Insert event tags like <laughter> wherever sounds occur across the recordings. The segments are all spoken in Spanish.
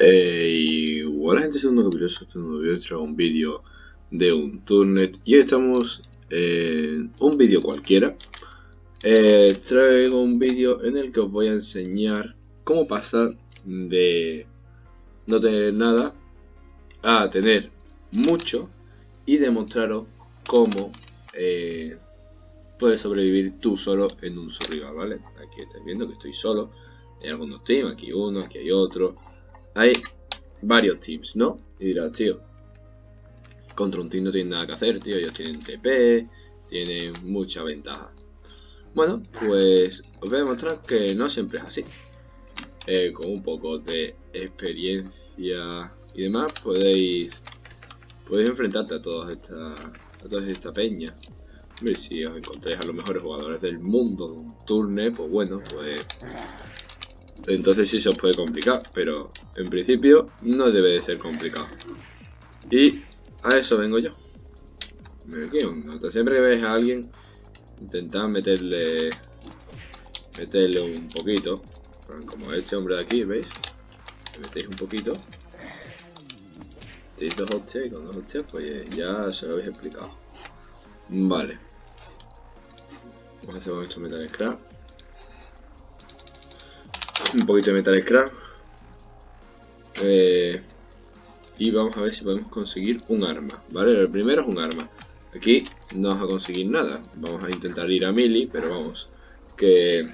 Eh, igual gente, segundo curioso, este nuevo traigo un vídeo de un turnet y hoy estamos en un vídeo cualquiera. Eh, traigo un vídeo en el que os voy a enseñar cómo pasar de no tener nada a tener mucho y demostraros cómo eh, puedes sobrevivir tú solo en un survival, ¿vale? Aquí estáis viendo que estoy solo, hay algunos teams, aquí uno, aquí hay otro, hay varios teams, ¿no? Y dirás, tío, contra un team no tienen nada que hacer, tío, ellos tienen TP, tienen mucha ventaja. Bueno, pues os voy a demostrar que no siempre es así. Eh, con un poco de experiencia y demás podéis podéis enfrentarte a todas estas a toda esta peña. Hombre, si os encontréis a los mejores jugadores del mundo de un turne, pues bueno, pues entonces sí se os puede complicar, pero en principio no debe de ser complicado. Y a eso vengo yo. Siempre que veis a alguien, intentad meterle meterle un poquito. Como este hombre de aquí, ¿veis? Le metéis un poquito. Tenéis dos hostias y con dos hostias pues ya se lo habéis explicado. Vale. Vamos a hacer con esto metal scrap. Un poquito de metal scrap. Eh, y vamos a ver si podemos conseguir un arma vale el primero es un arma. Aquí no vamos a conseguir nada. Vamos a intentar ir a mili pero vamos que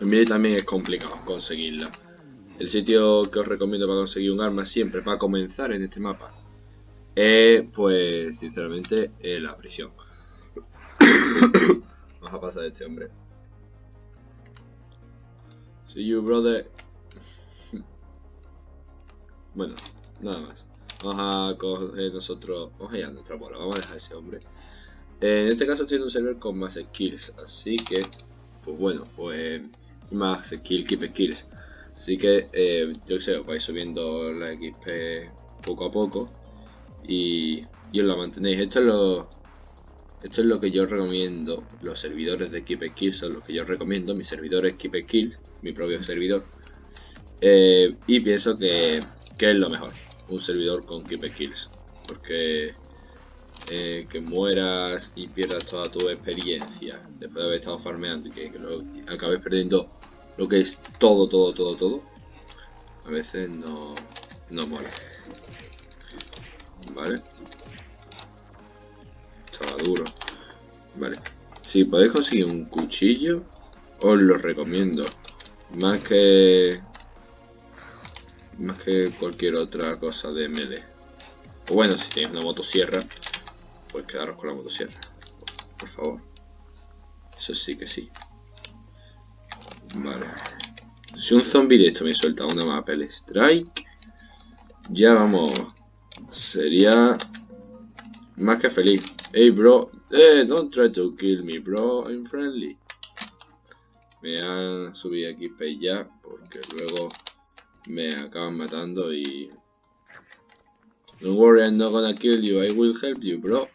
mili también es complicado conseguirla. El sitio que os recomiendo para conseguir un arma siempre para comenzar en este mapa es pues sinceramente la prisión <coughs> vamos a pasar de este hombre See you, brother. <laughs> Bueno, nada más. Vamos a coger nosotros... Vamos a ir a nuestra bola. Vamos a dejar a ese hombre. en este caso estoy en un server con más skills. Así que... Pues bueno, pues... Más skill, keep skills. Así que, eh, yo que sé, vais subiendo la XP poco a poco. Y, y os la mantenéis. Esto es lo esto es lo que yo recomiendo, los servidores de Keep Kills son los que yo recomiendo, mi servidor es Keep Kills, mi propio servidor. Eh, y pienso que, es lo mejor, un servidor con Keep Kills. Porque eh, que mueras y pierdas toda tu experiencia después de haber estado farmeando y que, acabes perdiendo lo que es todo, todo, todo, todo, a veces no, no mola. ¿Vale? estaba duro. Vale. Si podéis conseguir un cuchillo, os lo recomiendo. Más que... Más que cualquier otra cosa de melee. O bueno, si tenéis una motosierra, pues quedaros con la motosierra. Por favor. Eso sí que sí. Vale. Si un zombie de esto me suelta una mapa el strike, ya vamos. Sería más que feliz. Hey bro, eh, don't try to kill me bro, I'm friendly. Me han subido aquí ya porque luego me acaban matando y... Don't worry, I'm not gonna kill you, I will help you bro.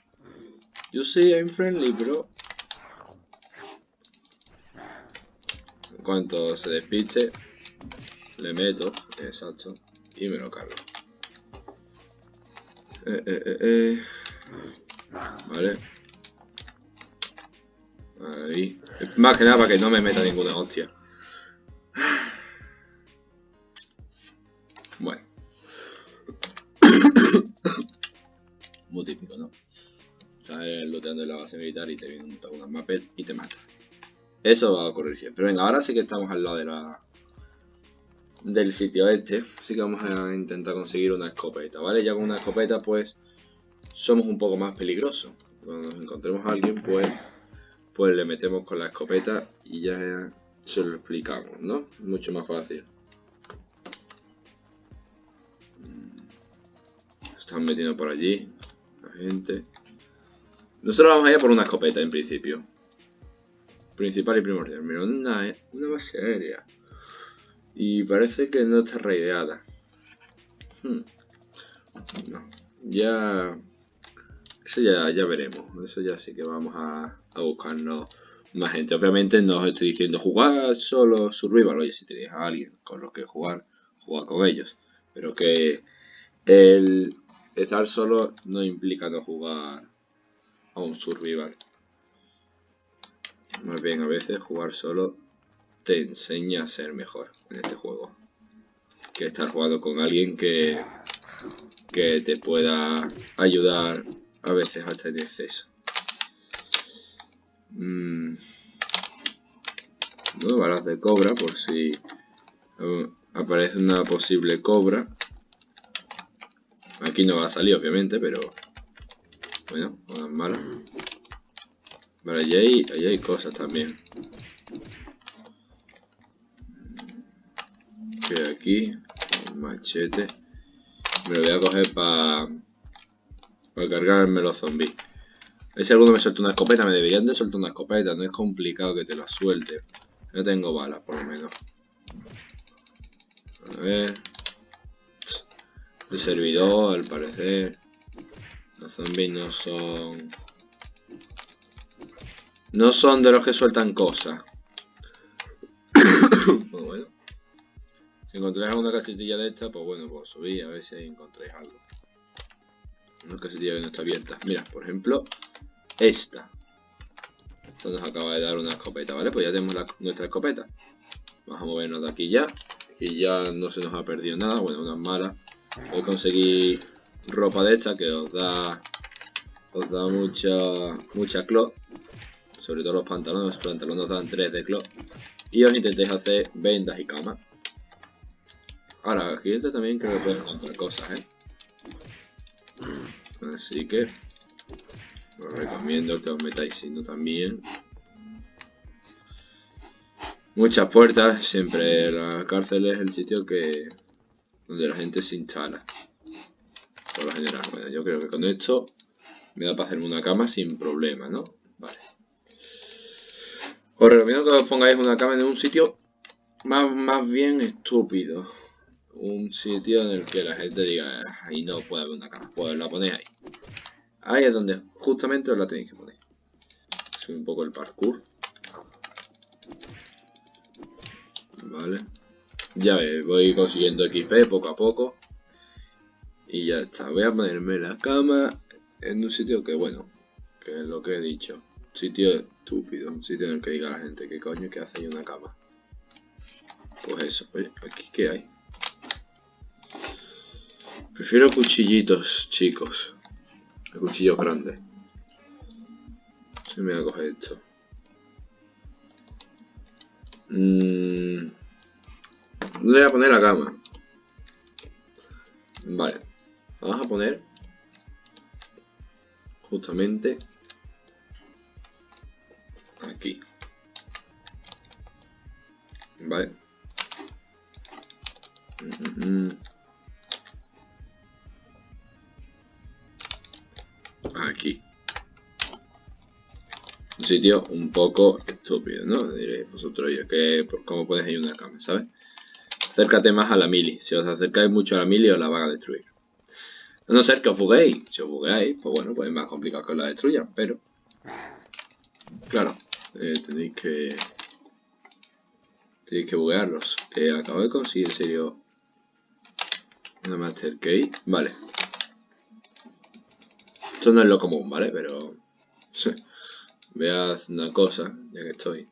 You see, I'm friendly bro. En cuanto se despiste, le meto, exacto, y me lo cargo. Eh, eh, eh. Vale. Ahí. Más que nada para que no me meta ninguna hostia. Bueno. <coughs> Muy típico, ¿no? Sales looteando en la base militar y te viene un mapel y te mata. Eso va a ocurrir siempre. Venga, ahora sí que estamos al lado de la del sitio este. Así que vamos a intentar conseguir una escopeta, ¿vale? Ya con una escopeta, pues somos un poco más peligrosos. Cuando nos encontremos a alguien, pues, pues le metemos con la escopeta y ya se lo explicamos, ¿no? Mucho más fácil. Están metiendo por allí la gente. Nosotros vamos allá por una escopeta en principio. Principal y primordial. Mira, una, una base aérea. Y parece que no está raideada. Hmm. No. Ya eso ya, ya veremos. Eso ya sí que vamos a, a buscarnos más gente. Obviamente no os estoy diciendo jugar solo survival. Oye, si tenéis a alguien con lo que jugar, jugar con ellos. Pero que el estar solo no implica no jugar a un survival. Más bien a veces jugar solo te enseña a ser mejor en este juego. Que estar jugando con alguien que, que te pueda ayudar a veces hasta en exceso. Mm. balas de cobra por si uh, aparece una posible cobra. Aquí no va a salir obviamente, pero bueno, balas malas. Vale, y ahí, hay cosas también. Que un machete. Me lo voy a coger para para cargarme los zombies. A alguno me suelta una escopeta, me deberían de soltar una escopeta, no es complicado que te la suelte. No tengo balas, por lo menos. A ver. El servidor, al parecer. Los zombies no son... No son de los que sueltan cosas. Encontráis alguna casitilla de esta, pues bueno, pues subí a ver si encontráis algo. Una casitilla que no está abierta. Mira, por ejemplo, esta. Esto nos acaba de dar una escopeta, ¿vale? Pues ya tenemos nuestra escopeta. Vamos a movernos de aquí ya. Aquí ya no se nos ha perdido nada. Bueno, unas malas. Voy a conseguir ropa de esta que os da os da mucha mucha cloth sobre todo los pantalones los pantalones dan 3 de cloth y os intentéis hacer vendas y camas ahora aquí dentro también creo que puedo encontrar cosas ¿eh? así que os recomiendo que os metáis siendo también. Muchas puertas siempre la cárcel es el sitio que donde la gente se instala. Por lo general bueno yo creo que con esto me da para hacerme una cama sin problema no vale. Os recomiendo que os pongáis una cama en un sitio más, más bien estúpido un sitio en el que la gente diga ahí no puede haber una cama pues la ponéis ahí Ahí es donde justamente os la tenéis que poner. Soy un poco el parkour. Vale. Ya veis, voy consiguiendo XP poco a poco. Y ya está. Voy a ponerme la cama en un sitio que, bueno, que es lo que he dicho. Sitio estúpido. Un sitio en el que diga la gente, ¿qué coño que hace ahí una cama? Pues eso. Oye, ¿aquí qué hay? Prefiero cuchillitos, chicos. El cuchillo grande. Se me va a coger esto. Mm. Le voy a poner la cama. Vale. Vamos a poner justamente aquí. Vale. Mm, mm, aquí. Un sitio un poco estúpido, ¿no? Diréis vosotros, ya que cómo puedes ir una cama, ¿sabes? Acércate más a la mili. Si os acercáis mucho a la mili, os la van a destruir. A no ser que os buguéis. Si os bugueáis, pues bueno, pues es más complicado que os la destruyan, pero... Claro, eh, tenéis que... Tenéis que buguearlos. Que acabo de conseguir, en serio... Una Master Key. Vale, esto no es lo común, ¿vale? Pero... Voy a hacer una cosa, ya que estoy.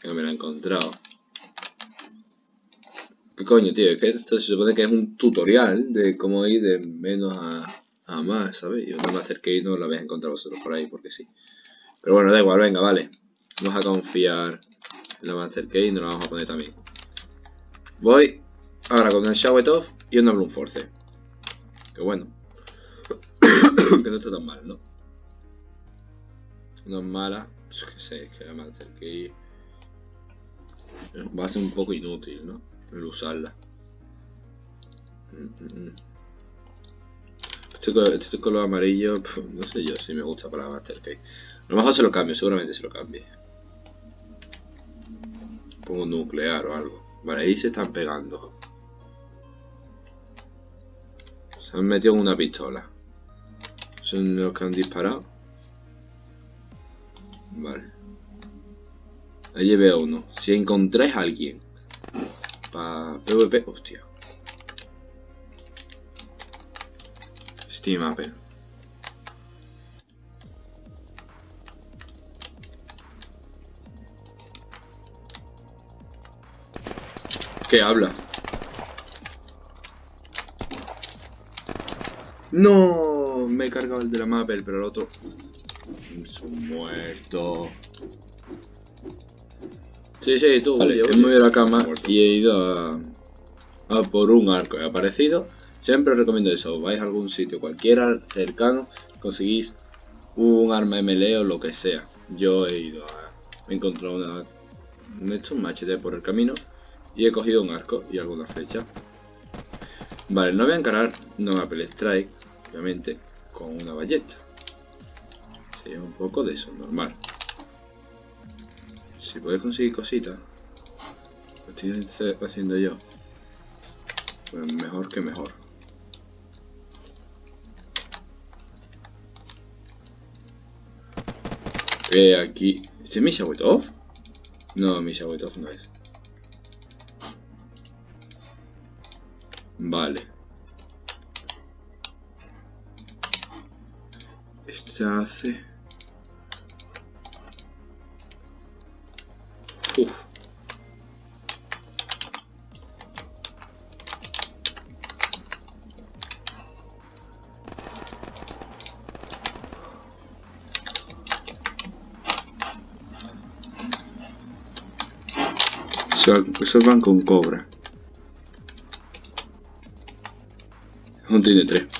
Que me la he encontrado. ¿Qué coño, tío? Es que esto se supone que es un tutorial de cómo ir de menos a, a más, ¿sabes? Yo no me acerqué no la vais a encontrar vosotros por ahí, porque sí. Pero bueno, da igual, venga, vale. Vamos a confiar en la Master Key y nos la vamos a poner también. Voy ahora con el Shout Off y un Bloom Force. Que bueno. <coughs> que no está tan mal, ¿no? No es mala, pues que sé, que la Master Key va a ser un poco inútil, ¿no? El usarla. Este, este, color amarillo, no sé yo si me gusta para la Master Key. A lo mejor se lo cambio, seguramente se lo cambie. Pongo nuclear o algo. Vale, ahí se están pegando. Se han metido en una pistola. Son los que han disparado. Vale. Allí veo uno. Si encontráis a alguien para PvP, hostia. Steam Apple. ¿Qué habla? No, me he cargado el de la Mapel, pero el otro... Es un muerto. Sí, sí, tú. Vale, he movido la cama y he ido a, a por un arco. He aparecido. Siempre os recomiendo eso. Vais a algún sitio cualquiera cercano, conseguís un arma melee o lo que sea. Yo he ido a... He encontrado una... he hecho un machete por el camino y he cogido un arco y alguna flecha. Vale, no voy a encarar una Apple Strike, obviamente, con una ballesta. Sería un poco de eso, normal. Si puedes conseguir cositas, lo estoy haciendo yo, pues mejor que mejor. Eh, aquí... ¿Este es mi Off? No, mi Off no es. Vale. utilizzarsi uh. questo banco un cobra non contiene 3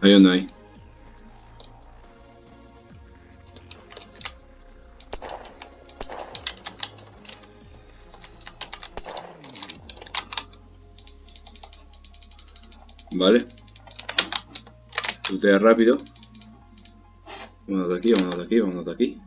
Hay uno ahí. Vale. Lootea rápido. Vámonos de aquí, vámonos de aquí, vámonos de aquí.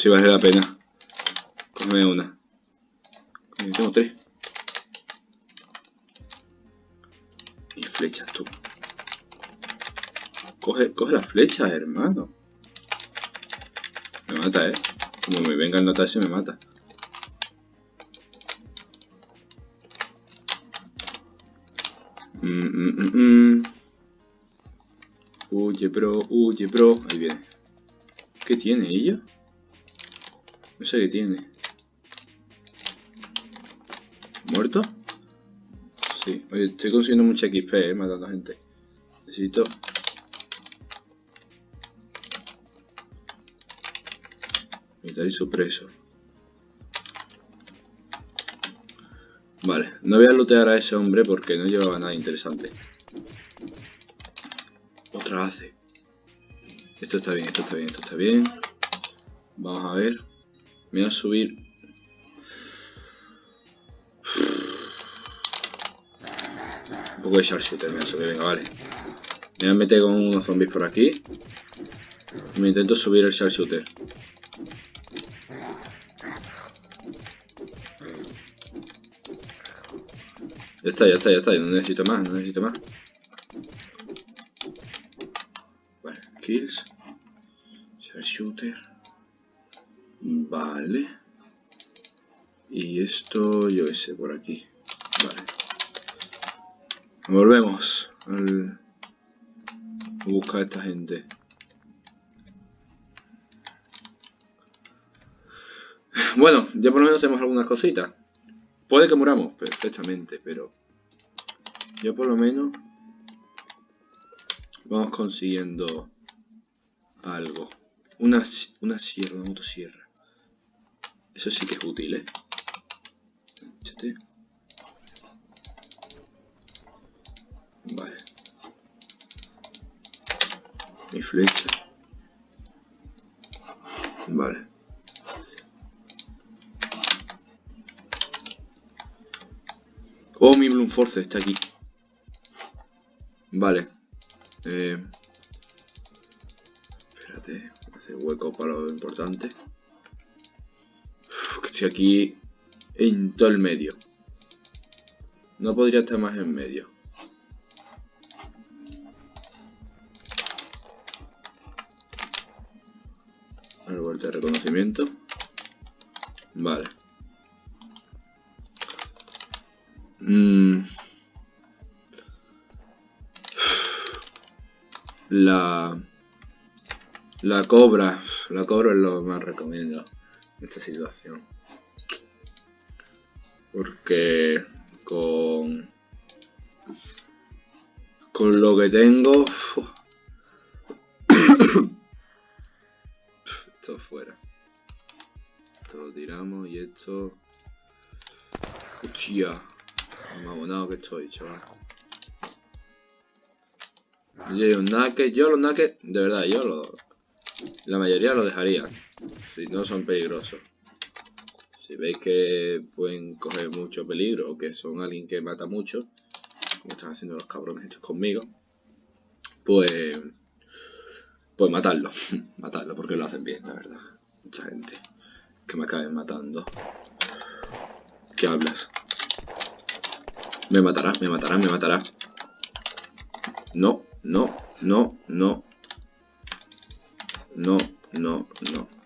Si vale la pena. Cógeme una. Tengo tres. flechas tú. Coge, coge las flechas, hermano. Me mata, eh. Como me venga a notar se me mata. Mm, mm, mm, huye, bro, huye, bro. Ahí viene. ¿Qué tiene ella? No sé qué tiene. ¿Muerto? Sí, oye, estoy consiguiendo mucha XP, eh, matando a gente. Necesito... Militar y supreso. Vale, no voy a lootear a ese hombre porque no llevaba nada interesante. Otra hace. Esto está bien, esto está bien, esto está bien. Vamos a ver. Me voy a subir Un poco de sharpshooter, me subir, venga, vale. Me voy a meter con unos zombies por aquí. Me intento subir el sharpshooter. Ya está, ya está, ya está. No necesito más, no necesito más. Vale, kills. Sharpshooter. Vale. Y esto, yo qué sé, por aquí. Vale. Volvemos al... a buscar a esta gente. Bueno, ya por lo menos tenemos algunas cositas. Puede que muramos perfectamente, pero... Ya por lo menos... Vamos consiguiendo... Algo. Una, una sierra, una motosierra. Eso sí que es útil, ¿eh? Vale. Mi flecha. Vale. Oh, mi Bloom Force está aquí. Vale. Eh, espérate. Hacer hueco para lo importante. Aquí en todo el medio. No podría estar más en medio. Árbol de reconocimiento. Vale. Mm. La... La cobra. La cobra es lo más recomiendo en esta situación. Porque con... Con lo que tengo... <coughs> esto fuera. Esto lo tiramos y esto... Cuchilla. Mamonado que estoy, chaval. Yo un naque, yo los naques, de verdad, yo lo, la mayoría lo dejaría, si no son peligrosos. Si veis que pueden coger mucho peligro o que son alguien que mata mucho, como están haciendo los cabrones estos conmigo, pues, pues matarlo, <laughs> matarlo porque lo hacen bien, la verdad. Mucha gente que me acaben matando. ¿Qué hablas? Me matará, me matará, me matará. No, no, no, no. No, no, no.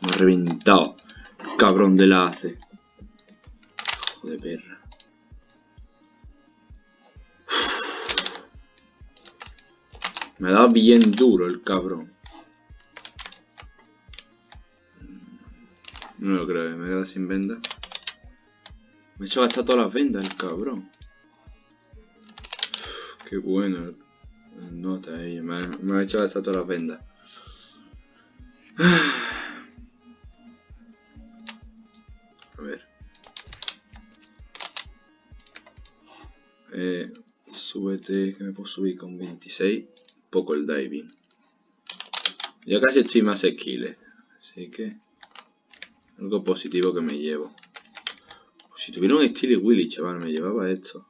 Me ha reventado. Cabrón de la hace. Hijo de perra. Me da bien duro el cabrón. No lo creo, me queda sin venda. Me ha hecho gastar todas las vendas el cabrón. Qué bueno. Nota ahí, me me ha hecho gastar todas las vendas. A ver. Eh, súbete, que me puedo subir con 26 poco el diving. Ya casi estoy más skillet, así que algo positivo que me llevo. Si tuviera un Steely Willy, chaval, me llevaba esto.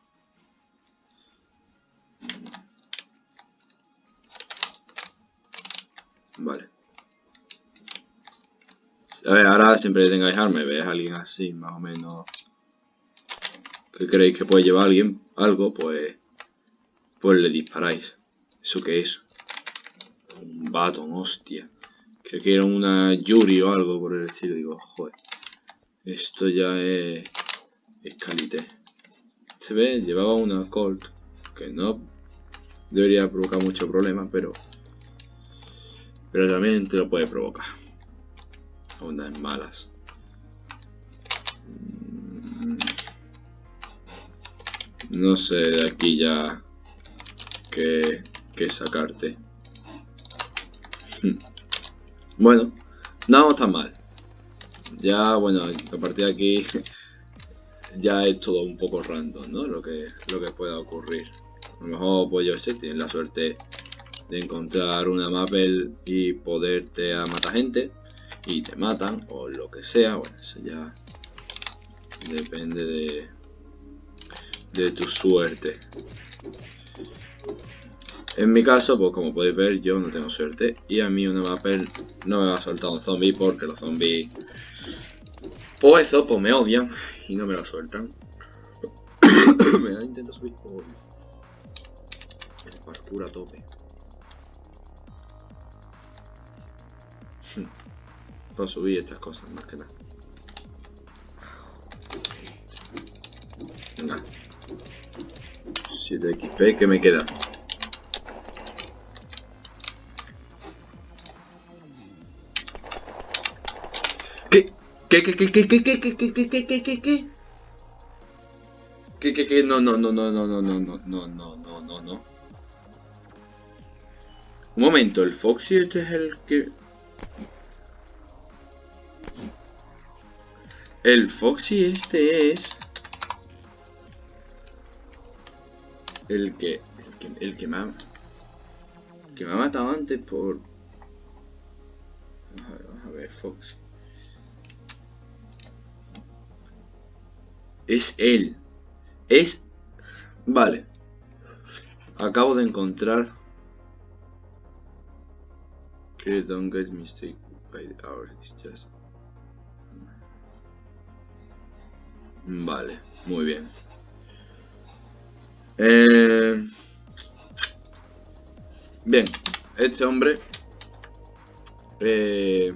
Siempre que tengáis arma, veis a alguien así, más o menos. Que creéis que puede llevar a alguien algo, pues. Pues le disparáis. ¿Eso qué es? Un baton, hostia. Creo que era una Yuri o algo por el estilo. Digo, joder. Esto ya es... Es calite. Se ve, llevaba una Colt. Que no debería provocar mucho problema, pero... Pero también te lo puede provocar. Unas malas. Mm. No sé, de aquí ya... Que que sacarte. <laughs> Bueno, no está mal. Ya, bueno, a partir de aquí <laughs> ya es todo un poco random, ¿no? Lo que, lo que pueda ocurrir. A lo mejor, pues yo sé, tienes la suerte de encontrar una Mapel y poderte a matar gente y te matan o lo que sea. Bueno, eso ya depende de, de tu suerte. En mi caso, pues como podéis ver, yo no tengo suerte. Y a mí una Mapper no me va a soltar un zombie porque los zombies... Pues eso, pues me odian y no me lo sueltan. <coughs> me da intento subir... Oh, el parkour a tope. Para subir estas cosas, más que nada. Venga. 7 XP, ¿qué me queda? ¿Qué, qué, qué, qué, qué, qué, qué, qué, qué, qué, qué, qué? Que, que, que, no, no, no, no, no, no, no, no, no, no, no, no, no. Un momento, el Foxy este es el que... El Foxy este es... El que... El que, el me ha... Que me ha matado antes por... A ver, vamos a ver, Fox. Es él. Es... Vale. Acabo de encontrar... Que don't get mistake by the hour. It's just... Vale, muy bien. Eh... Bien, este hombre eh,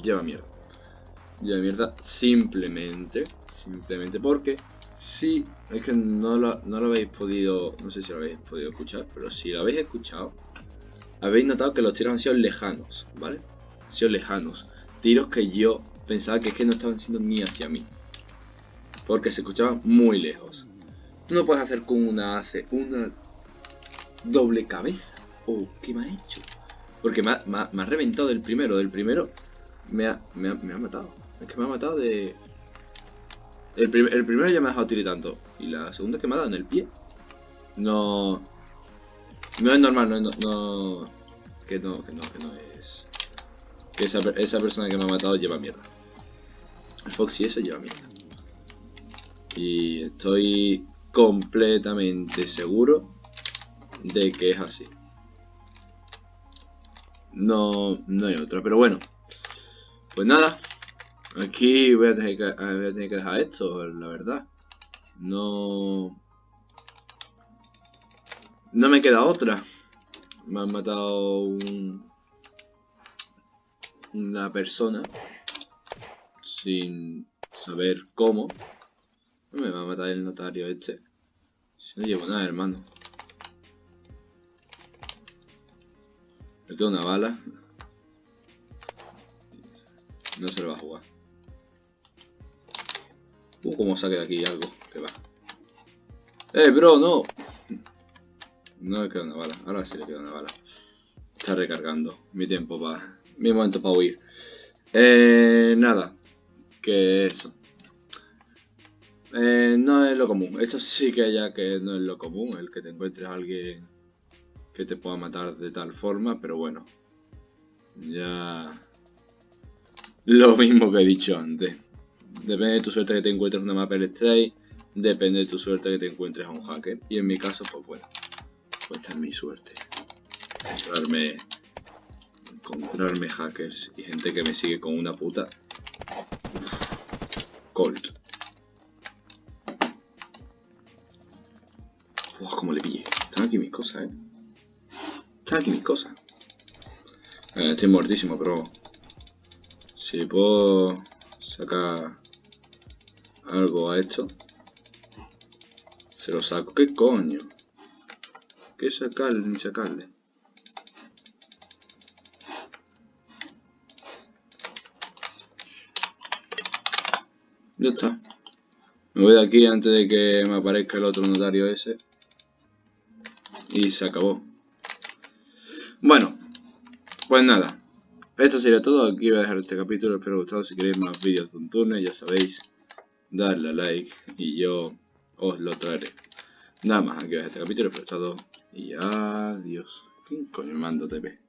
lleva mierda. Lleva mierda simplemente, simplemente porque si, es que no lo, no lo habéis podido, no sé si lo habéis podido escuchar, pero si lo habéis escuchado, habéis notado que los tiros han sido lejanos, ¿vale? Han sido lejanos. Tiros que yo pensaba que es que no estaban siendo ni hacia mí. Porque se escuchaban muy lejos. Tú no puedes hacer con una hace una doble cabeza. Oh, ¿qué me ha hecho? Porque me ha, reventado del primero. Del primero me ha, me ha, me ha matado. Es que me ha matado de... El, el, primero ya me ha dejado tiritando. Y la segunda que me ha dado en el pie. No... No es normal, no, no, no... Que no, que no, que no es... Que esa, esa persona que me ha matado lleva mierda. El Foxy ese lleva mierda. Y estoy completamente seguro de que es así. No, no hay otra, pero bueno. Pues nada, aquí voy a tener que, voy a tener que dejar esto, la verdad. No... No me queda otra. Me han matado un, una persona sin saber cómo. No me va a matar el notario este. Si no llevo nada, hermano. Me queda una bala. No se lo va a jugar. Uh, como saque de aquí algo. Que va. ¡Eh, bro, no! No le queda una bala. Ahora sí le queda una bala. Está recargando. Mi tiempo para... Mi momento para huir. Eh, nada. Que eso. Eh, no es lo común. Esto sí que ya que no es lo común. El que te encuentres a alguien que te pueda matar de tal forma, pero bueno. Ya... Lo mismo que he dicho antes. Depende de tu suerte que te encuentres una mapa Stray, depende de tu suerte que te encuentres a un hacker. Y en mi caso, pues bueno, pues esta es mi suerte. Encontrarme, encontrarme hackers y gente que me sigue con una puta. Uf, eh. Están aquí mis cosas. Eh, estoy muertísimo, pero... Si puedo sacar algo a esto, se lo saco. ¿Qué coño? ¿Qué sacarle ni sacarle? Ya está. Me voy de aquí antes de que me aparezca el otro notario ese. Y se acabó. Bueno, pues nada. Esto sería todo. Aquí voy a dejar este capítulo. Espero que os gustado. Si queréis más vídeos de un turno, ya sabéis. Darle a like y yo os lo traeré. Nada más, aquí dejar este capítulo. Espero que os todo. Y adiós. ¿Quién coño mando TV?